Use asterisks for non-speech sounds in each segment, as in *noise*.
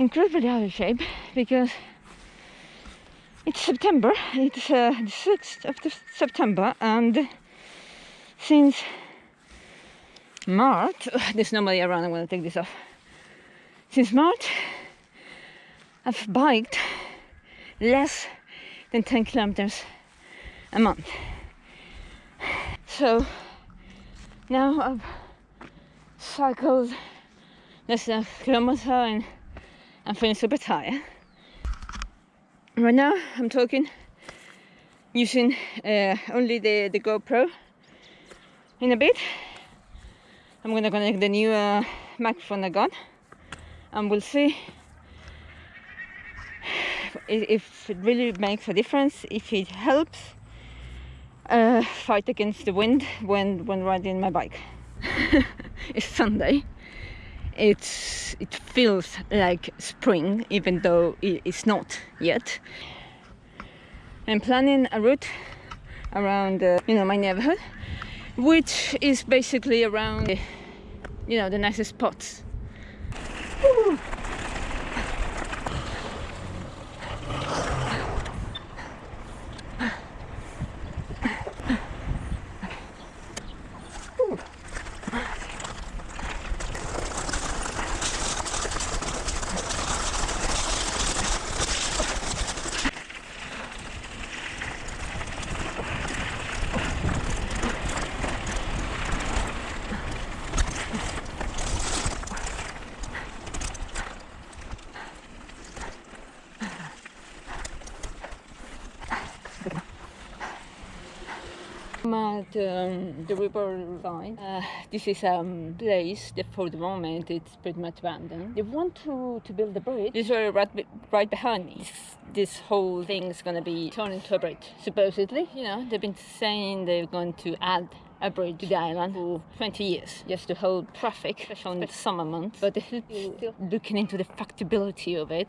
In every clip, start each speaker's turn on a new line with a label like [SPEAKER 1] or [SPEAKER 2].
[SPEAKER 1] incredibly out of shape because it's September, it's uh, the 6th of September, and since March, *laughs* there's nobody around, I'm gonna take this off. Since March, I've biked less than 10 kilometers a month. So now I've cycled less than a kilometer and I'm feeling super tired. Right now I'm talking using uh, only the, the GoPro. In a bit I'm gonna connect the new uh, microphone I got and we'll see if it really makes a difference, if it helps uh, fight against the wind when, when riding my bike. *laughs* it's Sunday. It's, it feels like spring, even though it's not yet. I'm planning a route around, uh, you know, my neighborhood, which is basically around, you know, the nicest spots. At um, the river line. Uh, this is a um, place that for the moment it's pretty much abandoned. They want to, to build a bridge. This is right, right behind me. This, this whole thing is going to be turned into a bridge, supposedly. You know, they've been saying they're going to add a bridge to the island for 20 years just to hold traffic, especially in the summer months. But they're still looking into the factibility of it.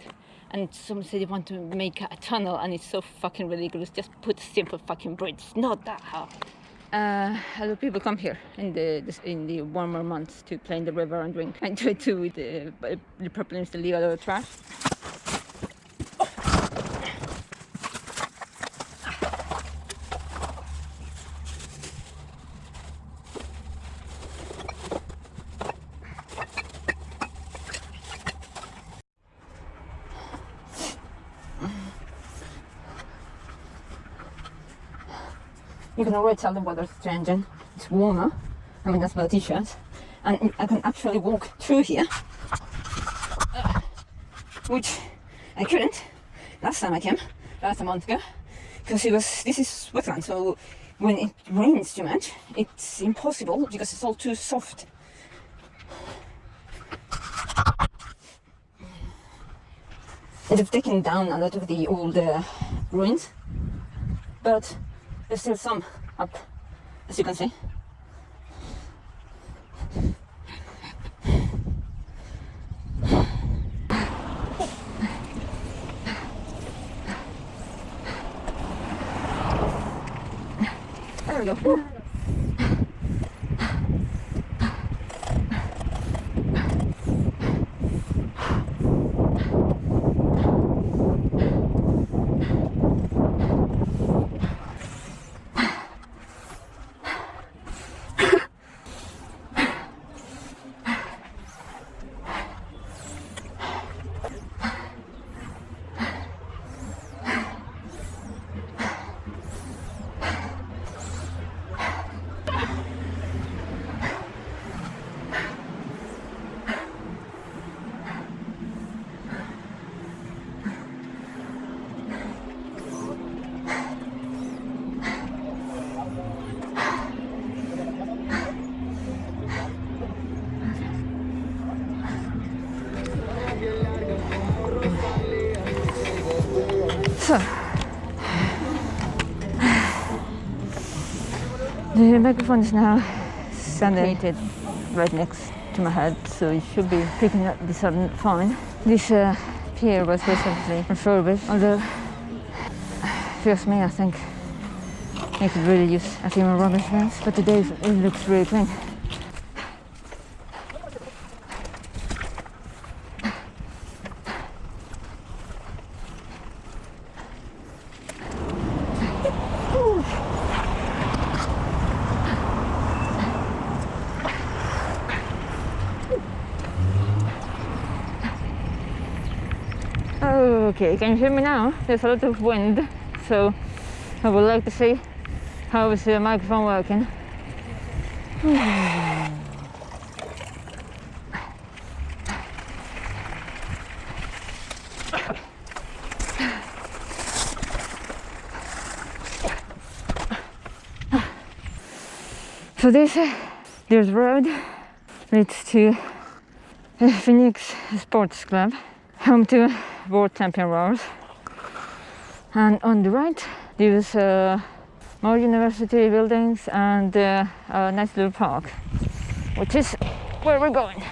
[SPEAKER 1] And some say they want to make a tunnel and it's so fucking ridiculous. Just put a simple fucking bridge. It's not that hard. Uh, a lot of people come here in the in the warmer months to play in the river and drink. *laughs* And try to the, the problem is to leave a lot of trash. You can already tell the weather's changing. It's warmer. I mean, that's my t-shirt. And I can actually walk through here. Uh, which I couldn't last time I came, last a month ago. Because it was, this is wetland, so when it rains too much, it's impossible because it's all too soft. They've taken down a lot of the old uh, ruins, but there's still some up, as you can see. There we go. The microphone is now standing right next to my head, so it should be picking up this up fine. This uh, pier was recently refurbished, although, you me, I think it could really use a few more rubbish bins, but today it looks really clean. Okay, can you hear me now? There's a lot of wind, so I would like to see how is the microphone working. *sighs* So this this road leads to Phoenix Sports Club, home to world champion rowers. And on the right, there's uh, more university buildings and uh, a nice little park, which is where we're going.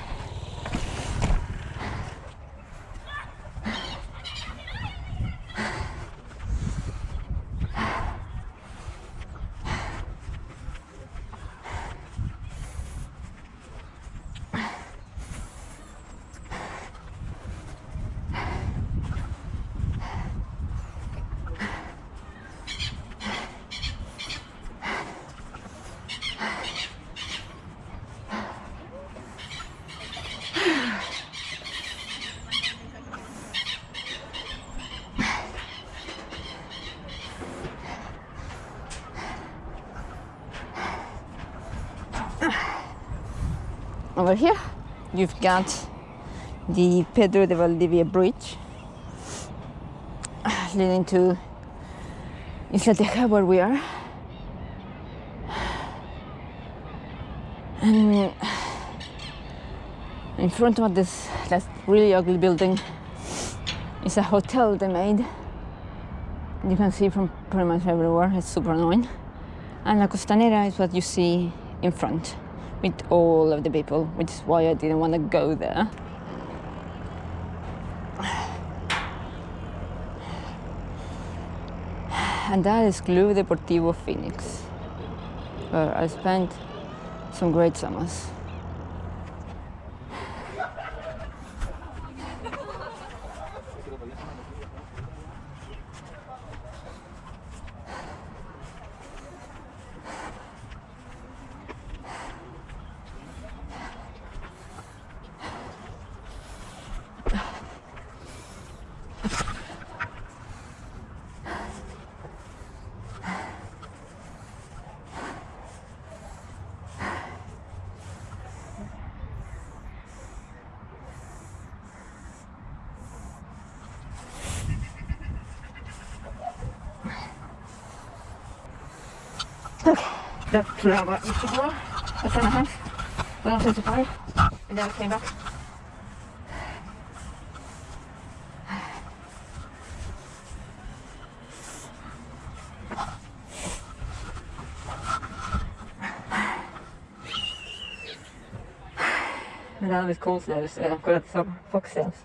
[SPEAKER 1] Over here. You've got the Pedro de Valdivia bridge leading to Isla Teja where we are. And uh, in front of this that really ugly building is a hotel they made. You can see from pretty much everywhere. It's super annoying. And La Costanera is what you see in front with all of the people, which is why I didn't want to go there. And that is Club Deportivo Phoenix, where I spent some great summers. Where I used to. That's in the house. When I was 25, and then I came back. And now this cold snow, so I've got some foxtails.